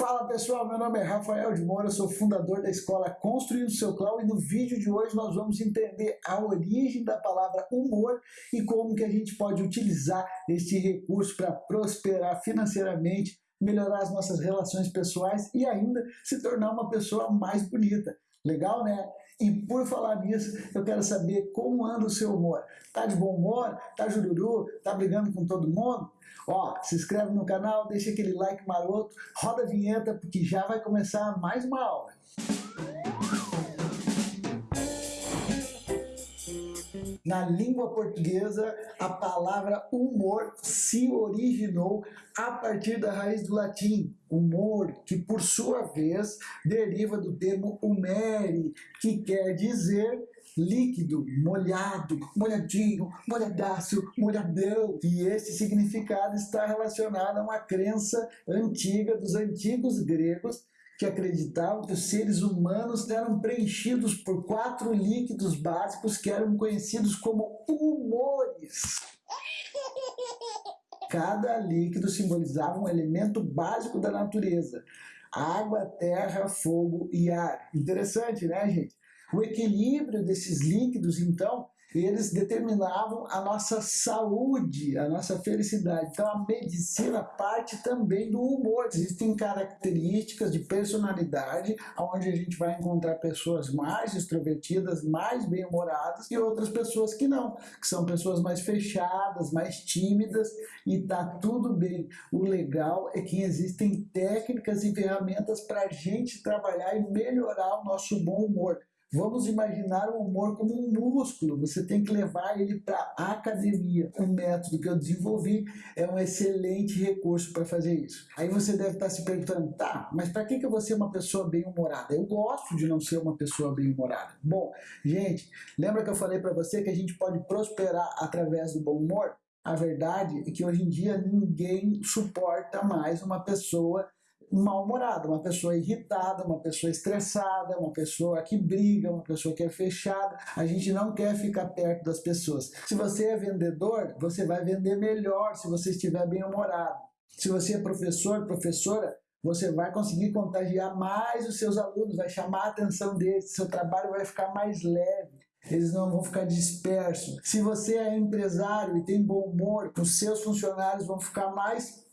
Fala pessoal, meu nome é Rafael de Moura, sou fundador da escola Construindo Seu Clau e no vídeo de hoje nós vamos entender a origem da palavra humor e como que a gente pode utilizar este recurso para prosperar financeiramente, melhorar as nossas relações pessoais e ainda se tornar uma pessoa mais bonita. Legal, né? E por falar nisso, eu quero saber como anda o seu humor. Tá de bom humor? Tá jururu? Tá brigando com todo mundo? Ó, se inscreve no canal, deixa aquele like maroto, roda a vinheta, porque já vai começar mais uma aula. Na língua portuguesa, a palavra humor se originou a partir da raiz do latim, humor, que por sua vez deriva do termo humere, que quer dizer líquido, molhado, molhadinho, molhadaço, molhadão. E esse significado está relacionado a uma crença antiga dos antigos gregos que acreditavam que os seres humanos eram preenchidos por quatro líquidos básicos que eram conhecidos como humores. Cada líquido simbolizava um elemento básico da natureza. Água, terra, fogo e ar. Interessante, né, gente? O equilíbrio desses líquidos, então, eles determinavam a nossa saúde, a nossa felicidade. Então a medicina parte também do humor. Existem características de personalidade, onde a gente vai encontrar pessoas mais extrovertidas, mais bem-humoradas e outras pessoas que não, que são pessoas mais fechadas, mais tímidas e tá tudo bem. O legal é que existem técnicas e ferramentas para a gente trabalhar e melhorar o nosso bom humor. Vamos imaginar o humor como um músculo, você tem que levar ele para a academia. Um método que eu desenvolvi é um excelente recurso para fazer isso. Aí você deve estar se perguntando, tá, mas para que, que eu vou ser uma pessoa bem-humorada? Eu gosto de não ser uma pessoa bem-humorada. Bom, gente, lembra que eu falei para você que a gente pode prosperar através do bom humor? A verdade é que hoje em dia ninguém suporta mais uma pessoa mal-humorada, uma pessoa irritada, uma pessoa estressada, uma pessoa que briga, uma pessoa que é fechada. A gente não quer ficar perto das pessoas. Se você é vendedor, você vai vender melhor se você estiver bem-humorado. Se você é professor, professora, você vai conseguir contagiar mais os seus alunos, vai chamar a atenção deles, seu trabalho vai ficar mais leve eles não vão ficar dispersos. Se você é empresário e tem bom humor, os seus funcionários vão ficar mais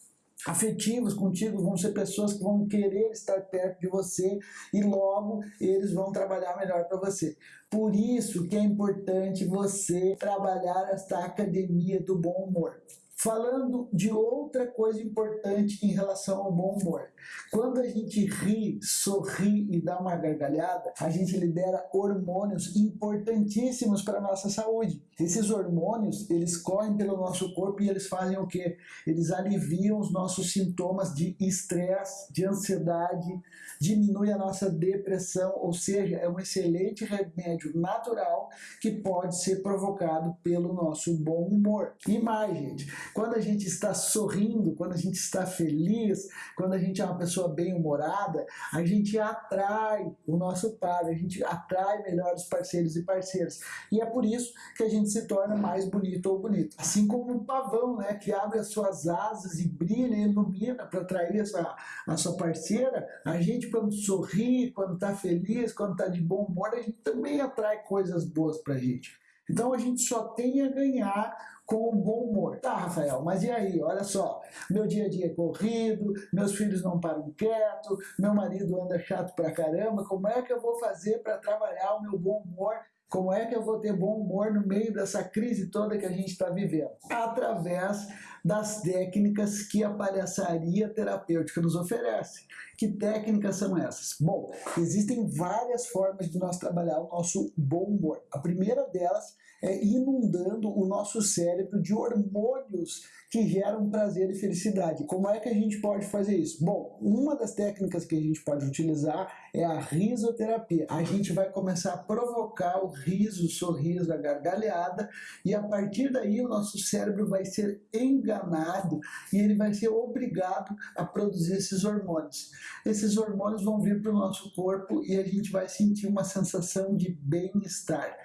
afetivos contigo, vão ser pessoas que vão querer estar perto de você e logo eles vão trabalhar melhor para você. Por isso que é importante você trabalhar esta academia do bom humor. Falando de outra coisa importante em relação ao bom humor. Quando a gente ri, sorri e dá uma gargalhada, a gente libera hormônios importantíssimos para a nossa saúde. Esses hormônios, eles correm pelo nosso corpo e eles fazem o quê? Eles aliviam os nossos sintomas de estresse, de ansiedade, diminui a nossa depressão, ou seja, é um excelente remédio natural que pode ser provocado pelo nosso bom humor. E mais, gente, quando a gente está sorrindo, quando a gente está feliz, quando a gente é uma pessoa bem-humorada, a gente atrai o nosso par, a gente atrai melhores parceiros e parceiras. E é por isso que a gente se torna mais bonito ou bonito. Assim como o pavão, né, que abre as suas asas e brilha e ilumina para atrair a sua, a sua parceira, a gente quando sorri, quando está feliz, quando está de bom humor, a gente também atrai coisas boas para a gente. Então a gente só tem a ganhar com um bom humor. Tá, Rafael, mas e aí? Olha só, meu dia a dia é corrido, meus filhos não param quieto, meu marido anda chato pra caramba, como é que eu vou fazer para trabalhar o meu bom humor como é que eu vou ter bom humor no meio dessa crise toda que a gente está vivendo? Através das técnicas que a palhaçaria terapêutica nos oferece. Que técnicas são essas? Bom, existem várias formas de nós trabalhar o nosso bom humor. A primeira delas é, inundando o nosso cérebro de hormônios que geram prazer e felicidade. Como é que a gente pode fazer isso? Bom, uma das técnicas que a gente pode utilizar é a risoterapia. A gente vai começar a provocar o riso, o sorriso, a gargalhada e a partir daí o nosso cérebro vai ser enganado e ele vai ser obrigado a produzir esses hormônios. Esses hormônios vão vir para o nosso corpo e a gente vai sentir uma sensação de bem-estar.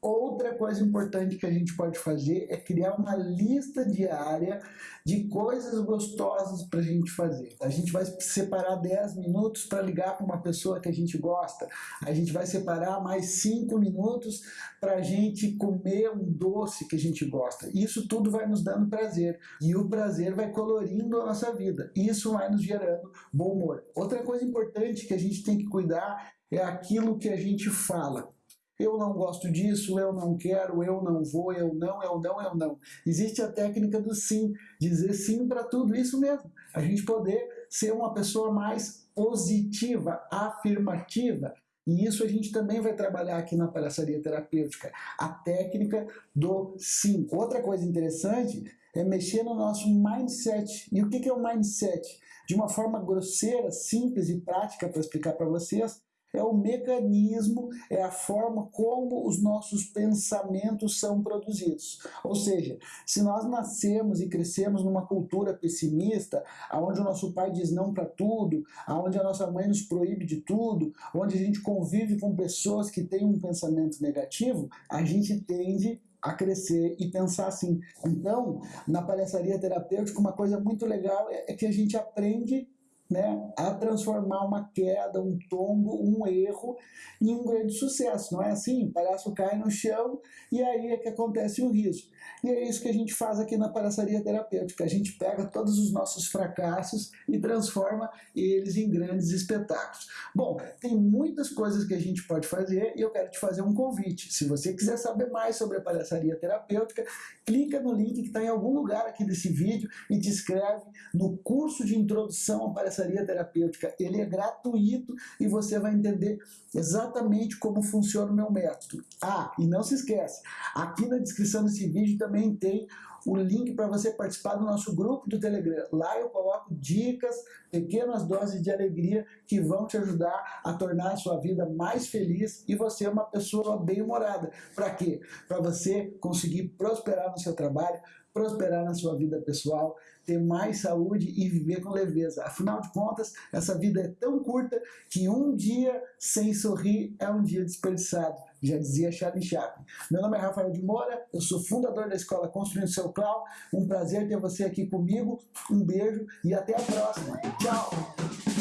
Outra coisa importante que a gente pode fazer é criar uma lista diária de coisas gostosas para a gente fazer. A gente vai separar 10 minutos para ligar para uma pessoa que a gente gosta. A gente vai separar mais 5 minutos para a gente comer um doce que a gente gosta. Isso tudo vai nos dando prazer. E o prazer vai colorindo a nossa vida. Isso vai nos gerando bom humor. Outra coisa importante que a gente tem que cuidar é aquilo que a gente fala. Eu não gosto disso, eu não quero, eu não vou, eu não, eu não, eu não. Existe a técnica do sim, dizer sim para tudo, isso mesmo. A gente poder ser uma pessoa mais positiva, afirmativa. E isso a gente também vai trabalhar aqui na palhaçaria terapêutica, a técnica do sim. Outra coisa interessante é mexer no nosso mindset. E o que é o mindset? De uma forma grosseira, simples e prática para explicar para vocês, é o mecanismo, é a forma como os nossos pensamentos são produzidos. Ou seja, se nós nascemos e crescemos numa cultura pessimista, onde o nosso pai diz não para tudo, onde a nossa mãe nos proíbe de tudo, onde a gente convive com pessoas que têm um pensamento negativo, a gente tende a crescer e pensar assim. Então, na palhaçaria terapêutica, uma coisa muito legal é que a gente aprende né, a transformar uma queda, um tombo, um erro em um grande sucesso. Não é assim? O palhaço cai no chão e aí é que acontece o riso. E é isso que a gente faz aqui na palhaçaria terapêutica. A gente pega todos os nossos fracassos e transforma eles em grandes espetáculos. Bom, tem muitas coisas que a gente pode fazer e eu quero te fazer um convite. Se você quiser saber mais sobre a palhaçaria terapêutica, clica no link que está em algum lugar aqui desse vídeo e te inscreve no curso de introdução à palhaçaria terapêutica. Ele é gratuito e você vai entender exatamente como funciona o meu método. Ah, e não se esquece, aqui na descrição desse vídeo também tem o link para você participar do nosso grupo do Telegram. Lá eu coloco dicas, pequenas doses de alegria que vão te ajudar a tornar a sua vida mais feliz e você uma pessoa bem-humorada. Para quê? Para você conseguir prosperar no seu trabalho, prosperar na sua vida pessoal, ter mais saúde e viver com leveza. Afinal de contas, essa vida é tão curta que um dia sem sorrir é um dia desperdiçado. Já dizia Charlie Chaplin. Meu nome é Rafael de Moura, eu sou fundador da escola Construindo Seu Clown. Um prazer ter você aqui comigo. Um beijo e até a próxima. Tchau!